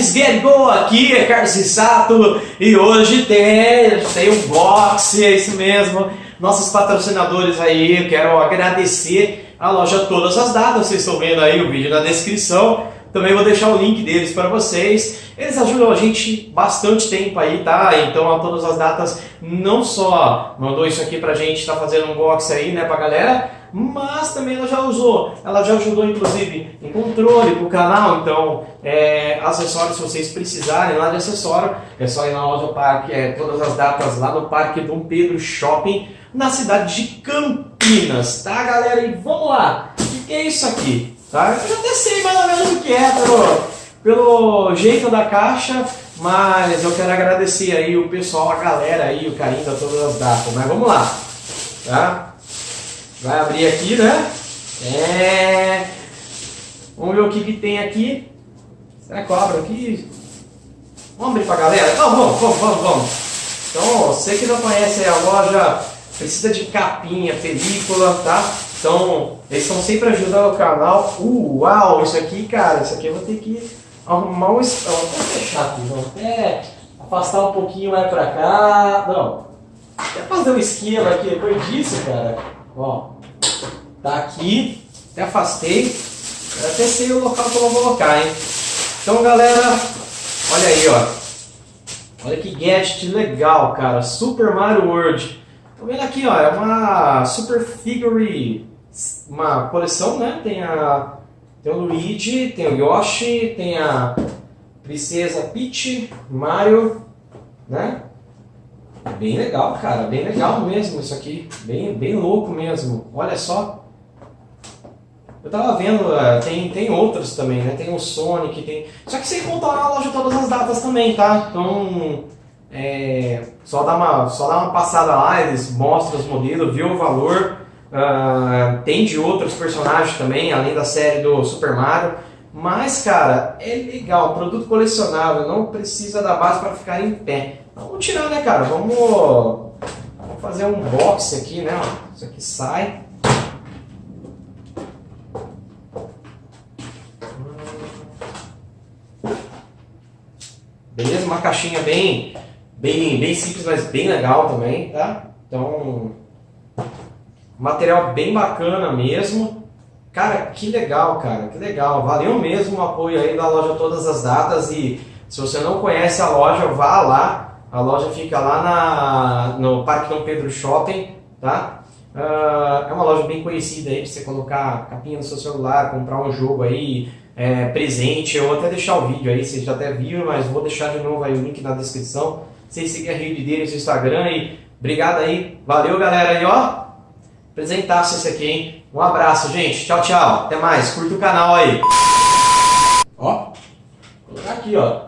Get Go aqui, é Carlos Sato e hoje tem, tem um box, é isso mesmo. Nossos patrocinadores aí, eu quero agradecer a loja Todas as Datas, vocês estão vendo aí o vídeo na descrição. Também vou deixar o link deles para vocês. Eles ajudam a gente bastante tempo aí, tá? Então a todas as datas não só mandou isso aqui pra gente, tá fazendo um box aí, né, pra galera, mas também ela já usou, ela já ajudou inclusive em controle pro canal, então é, acessórios se vocês precisarem lá de acessório, é só ir na loja Parque, é, todas as datas lá no Parque Dom Pedro Shopping, na cidade de Campinas, tá galera? E vamos lá, o que, que é isso aqui? Tá? Eu já até sei mais ou menos o que é pelo, pelo jeito da caixa, mas eu quero agradecer aí o pessoal, a galera aí, o carinho da todas as datas. Mas vamos lá, tá? Vai abrir aqui, né? É... Vamos ver o que, que tem aqui. Será que eu abro aqui? Vamos abrir pra galera? Então vamos, vamos, vamos, vamos. Então, você que não conhece a loja, precisa de capinha, película, tá? Então, eles estão sempre ajudando o canal. Uau, isso aqui, cara, isso aqui eu vou ter que arrumar um espaço. Vou até fechar aqui, vamos até afastar um pouquinho mais pra cá. Não, até fazer um esquema aqui depois disso, cara. Ó, tá aqui, até afastei. Eu até sei o local que eu vou colocar, hein. Então, galera, olha aí, ó. Olha que gadget legal, cara. Super Mario World. Tô vendo aqui, ó, é uma Super Figure uma coleção, né? Tem, a, tem o Luigi, tem o Yoshi, tem a Princesa Peach, Mario, né? Bem legal, cara, bem legal mesmo isso aqui, bem, bem louco mesmo. Olha só. Eu tava vendo, é, tem, tem outros também, né? Tem o Sonic, tem... Só que sem contar na loja todas as datas também, tá? Então, é, só, dá uma, só dá uma passada lá, eles mostram os modelos, viu o valor, Uh, tem de outros personagens também, além da série do Super Mario. Mas, cara, é legal, produto colecionável, não precisa da base para ficar em pé. Vamos tirar, né, cara? Vamos, vamos fazer um box aqui, né? Isso aqui sai. Beleza? Uma caixinha bem, bem, bem simples, mas bem legal também, tá? Então, Material bem bacana mesmo. Cara, que legal, cara, que legal. Valeu mesmo o apoio aí da loja Todas as Datas e se você não conhece a loja, vá lá. A loja fica lá na, no Parque Dom Pedro Shopping, tá? Uh, é uma loja bem conhecida aí, pra você colocar capinha no seu celular, comprar um jogo aí, é, presente, ou até deixar o vídeo aí, vocês já até viram, mas vou deixar de novo aí o link na descrição. Vocês seguir a rede deles no Instagram e obrigado aí, valeu galera aí, ó! Apresentasse esse aqui, hein? Um abraço, gente. Tchau, tchau. Até mais. Curta o canal aí. Ó. Vou colocar aqui, ó.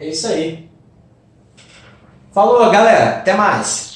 É isso aí. Falou, galera. Até mais.